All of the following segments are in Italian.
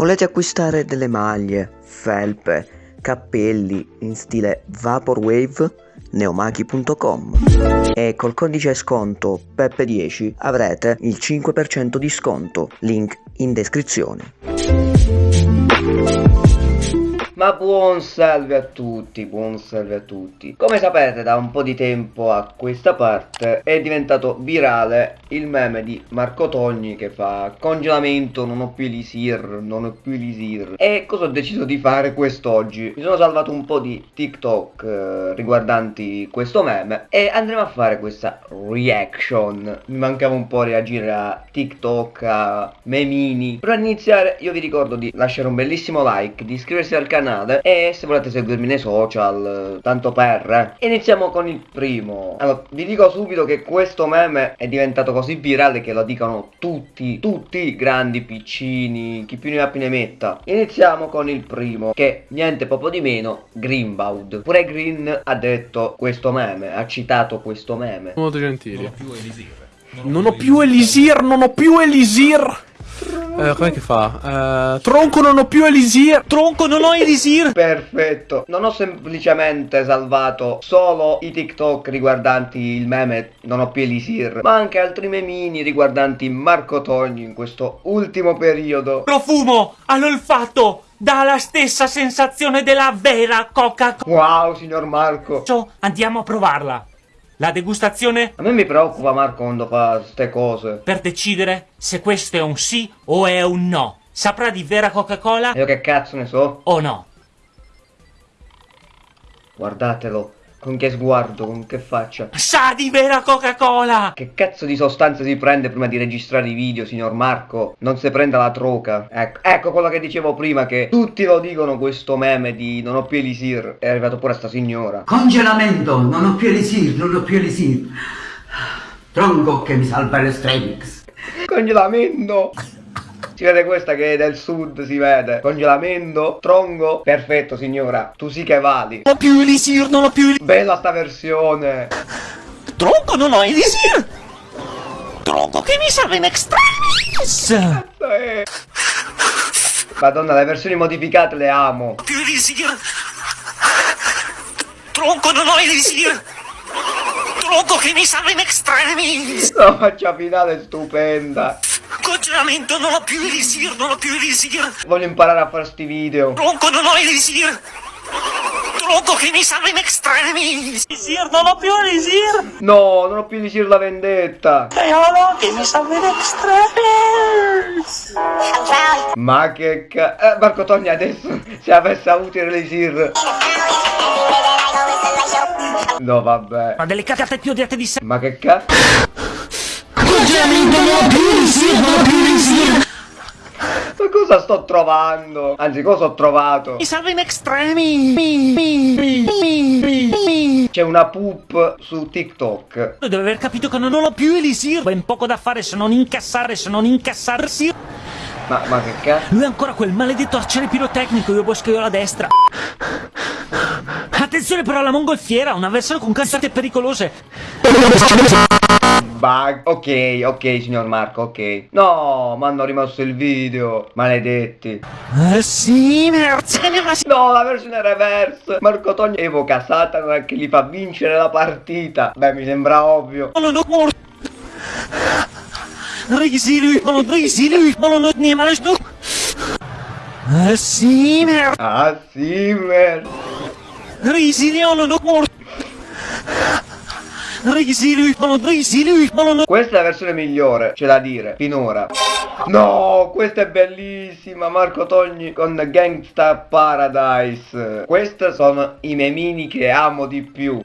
Volete acquistare delle maglie, felpe, cappelli in stile Vaporwave? neomachi.com e col codice sconto PEPPE10 avrete il 5% di sconto, link in descrizione. Ma buon salve a tutti, buon salve a tutti. Come sapete da un po' di tempo a questa parte è diventato virale il meme di Marco Togni che fa congelamento, non ho più elisir, non ho più elisir. E cosa ho deciso di fare quest'oggi? Mi sono salvato un po' di TikTok eh, riguardanti questo meme e andremo a fare questa reaction. Mi mancava un po' reagire a TikTok, a memini. Per iniziare io vi ricordo di lasciare un bellissimo like, di iscriversi al canale canale e se volete seguirmi nei social, tanto per. Eh. Iniziamo con il primo. Allora, vi dico subito che questo meme è diventato così virale che lo dicono tutti, tutti, grandi, piccini, chi più ne ha più ne metta. Iniziamo con il primo, che niente poco di meno, Greenbaud. Pure Green ha detto questo meme, ha citato questo meme. Molto gentili. Non ho più Elisir. Non ho più Elisir, non ho più Elisir. Eh, com'è che fa? Eh, tronco non ho più Elisir. Tronco non ho Elisir. Perfetto. Non ho semplicemente salvato solo i TikTok riguardanti il meme non ho più Elisir, ma anche altri memini riguardanti Marco Togni in questo ultimo periodo. Profumo all'olfatto dà la stessa sensazione della vera Coca-Cola. Wow, signor Marco. Andiamo a provarla. La degustazione? A me mi preoccupa Marco quando fa ste cose. Per decidere se questo è un sì o è un no. Saprà di vera Coca-Cola? Io che cazzo ne so? O no? Guardatelo. Con che sguardo, con che faccia? Sa di vera Coca-Cola! Che cazzo di sostanze si prende prima di registrare i video, signor Marco? Non si prenda la troca. Ecco, ecco quello che dicevo prima, che tutti lo dicono questo meme di non ho più elisir. È arrivato pure a sta signora. Congelamento, non ho più elisir, non ho più elisir. Tronco che mi salva l'estremix. Congelamento! Si vede questa che è del sud, si vede. Congelamento, tronco. Perfetto, signora. Tu sì che vali. Non ho più elisir, non ho più elisir. Bella sta versione. Tronco, non ho elisir. Tronco che mi serve in extremis. Madonna, le versioni modificate le amo. Più elisir. Tronco, non ho elisir. Tronco che mi serve in extremis. La faccia finale è stupenda. Congelamento, non ho più elisir, non ho più elisir. Voglio imparare a fare sti video. Tronco, non ho elisir. Tronco che mi salva in extremis. Elisir, non ho più elisir. No, non ho più elisir la vendetta. Eolo che mi salva in extremis. Ma che ca... Eh, Marco Togni adesso se avesse avuto elisir. No, vabbè. Ma delle cagate più odiate di sé. Ma che cazzo? Ma cosa sto trovando? Anzi, cosa ho trovato? Mi salva in extremi. C'è una poop su TikTok. Deve aver capito che non ho più Elisir. Ben poco da fare se non incassare, se non incassarsi. Ma, ma che cazzo? Lui è ancora quel maledetto arciere pirotecnico, io bosco io alla destra. Attenzione però alla mongolfiera, un avversario con cazzate pericolose. Bug. Ok, ok, signor Marco, ok. No, mi hanno rimosso il video. Maledetti. Eh sì, merda. No, la versione reverse. Marco Togni evoca Satana che gli fa vincere la partita. Beh, mi sembra ovvio. Non ho morto. Lui, non risi lui, non ne mangio. Ah sì, merda. Questa è la versione migliore, c'è da dire, finora. No, questa è bellissima, Marco Togni con Gangsta Paradise. Questi sono i memini che amo di più.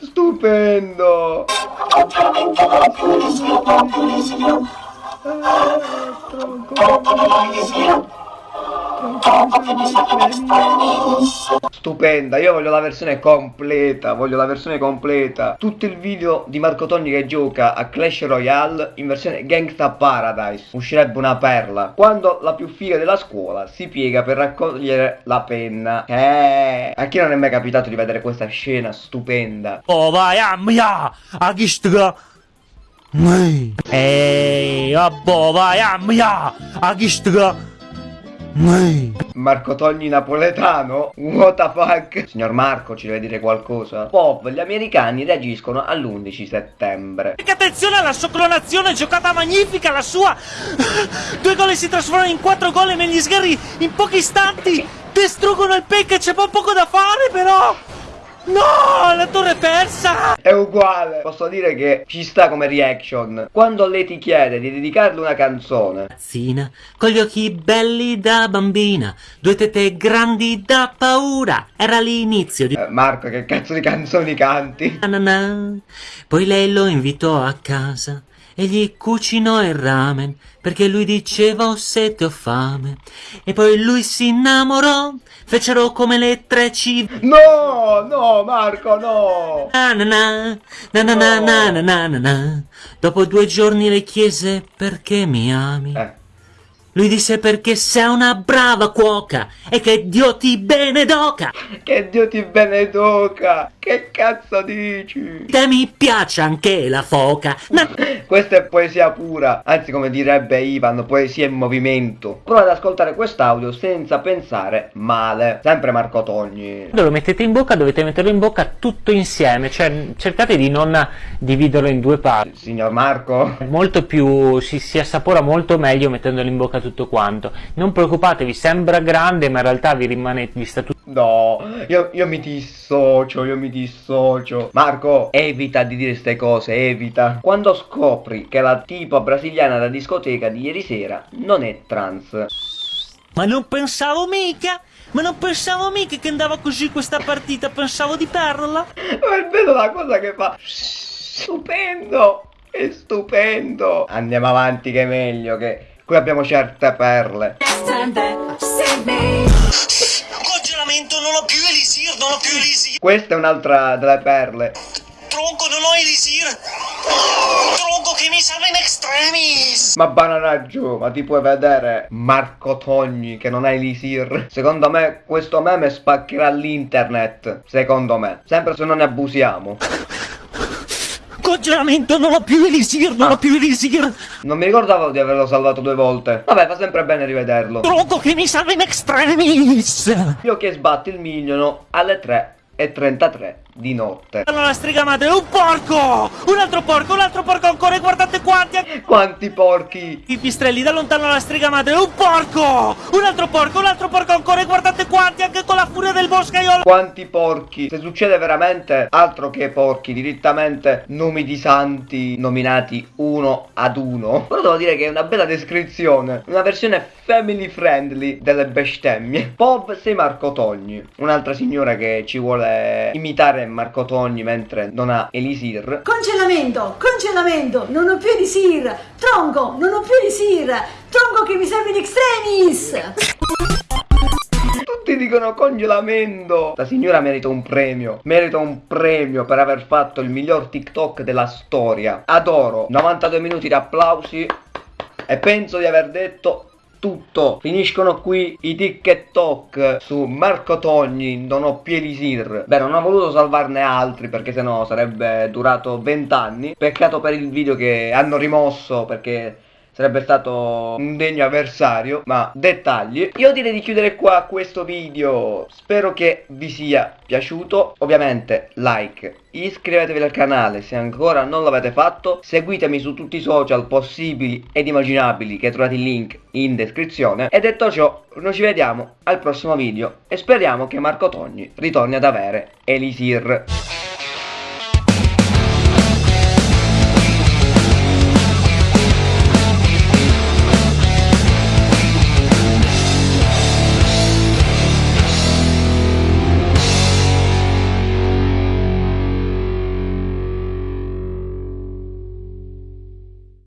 Stupendo! Ah, Stupenda, io voglio la versione completa, voglio la versione completa. Tutto il video di Marco Togni che gioca a Clash Royale in versione Gangsta Paradise. Uscirebbe una perla. Quando la più figa della scuola si piega per raccogliere la penna. Eh, a chi non è mai capitato di vedere questa scena stupenda? Oh vai, ammia! A chi sta? Ehi, abbo, vai, ammia! A chi Marco Togni napoletano? What the fuck? Signor Marco, ci deve dire qualcosa? Pop, gli americani reagiscono all'11 settembre. Che attenzione alla sua clonazione, giocata magnifica, la sua! Due gol si trasformano in quattro gol e negli sgherri in pochi istanti distruggono il pack, c'è poco da fare però! No, la torre è persa! È uguale, posso dire che ci sta come reaction. Quando lei ti chiede di dedicarle una canzone, ragazzina, con gli occhi belli da bambina, due tette grandi da paura, era l'inizio di... eh, Marco, che cazzo di canzoni canti? Na na na. Poi lei lo invitò a casa e gli cucinò il ramen perché lui diceva ho sete ho fame. E poi lui si innamorò fecero come le tre civ No, no, Marco, no! na na na na na na na na na na. Dopo due giorni le chiese perché mi ami? Eh, lui disse perché sei una brava cuoca e che Dio ti benedoca. Che Dio ti beneduca! Che cazzo dici? te mi piace anche la foca na Questa è poesia pura, anzi come direbbe Ivan, poesia in movimento. Prova ad ascoltare quest'audio senza pensare male. Sempre Marco Togni. Quando lo mettete in bocca dovete metterlo in bocca tutto insieme, cioè cercate di non dividerlo in due parti. Signor Marco? Molto più si, si assapora molto meglio mettendolo in bocca tutto quanto. Non preoccupatevi, sembra grande, ma in realtà vi rimane vi sta tutto No, io, io mi dissocio, io mi dissocio. Marco, evita di dire queste cose, evita. Quando scopri che la tipa brasiliana da discoteca di ieri sera non è trans. Ma non pensavo mica! Ma non pensavo mica che andava così questa partita, pensavo di perderla! Ma è bello la cosa che fa. Stupendo! È stupendo! Andiamo avanti che è meglio, che qui abbiamo certe perle. Ho più elisir, non ho più elisir! Questa è un'altra delle perle. Tronco, non ho elisir! Tronco che mi salva in extremis! Ma banana giù, ma ti puoi vedere Marco Togni che non ha elisir? Secondo me questo meme spaccherà l'internet. Secondo me. Sempre se non ne abusiamo. Congelamento, non ho più elisir, non ho più elisir! Non mi ricordavo di averlo salvato due volte. Vabbè, fa sempre bene rivederlo. Tronco che mi salva in extremis! Io che sbatti il mignolo alle 3.33 di notte. Allora madre, un porco! Un altro porco, un altro porco ancora, e guardate quanti! Quanti porchi! I pistrelli da lontano la strega madre, un porco! Un altro porco, un altro porco ancora, e guardate quanti, anche con la furia del boscaiolo! Quanti porchi! Se succede veramente altro che porchi, direttamente nomi di santi nominati uno ad uno. Però devo dire che è una bella descrizione, una versione family friendly delle bestemmie. Bob sei Marco Togni, un'altra signora che ci vuole imitare Marco Togni mentre non ha Elisir. Congelamento, congelamento, non ho più elisir. Tronco, non ho più elisir. Tronco che mi serve in extremis. Tutti dicono congelamento. La signora merita un premio. Merita un premio per aver fatto il miglior TikTok della storia. Adoro. 92 minuti di applausi. E penso di aver detto tutto. Finiscono qui i TikTok su Marco Togni, non ho Pielisir. Beh, non ho voluto salvarne altri perché sennò sarebbe durato 20 anni. Peccato per il video che hanno rimosso perché sarebbe stato un degno avversario, ma dettagli. Io direi di chiudere qua questo video, spero che vi sia piaciuto, ovviamente like, iscrivetevi al canale se ancora non l'avete fatto, seguitemi su tutti i social possibili ed immaginabili che trovate il link in descrizione. E detto ciò noi ci vediamo al prossimo video e speriamo che Marco Togni ritorni ad avere Elisir.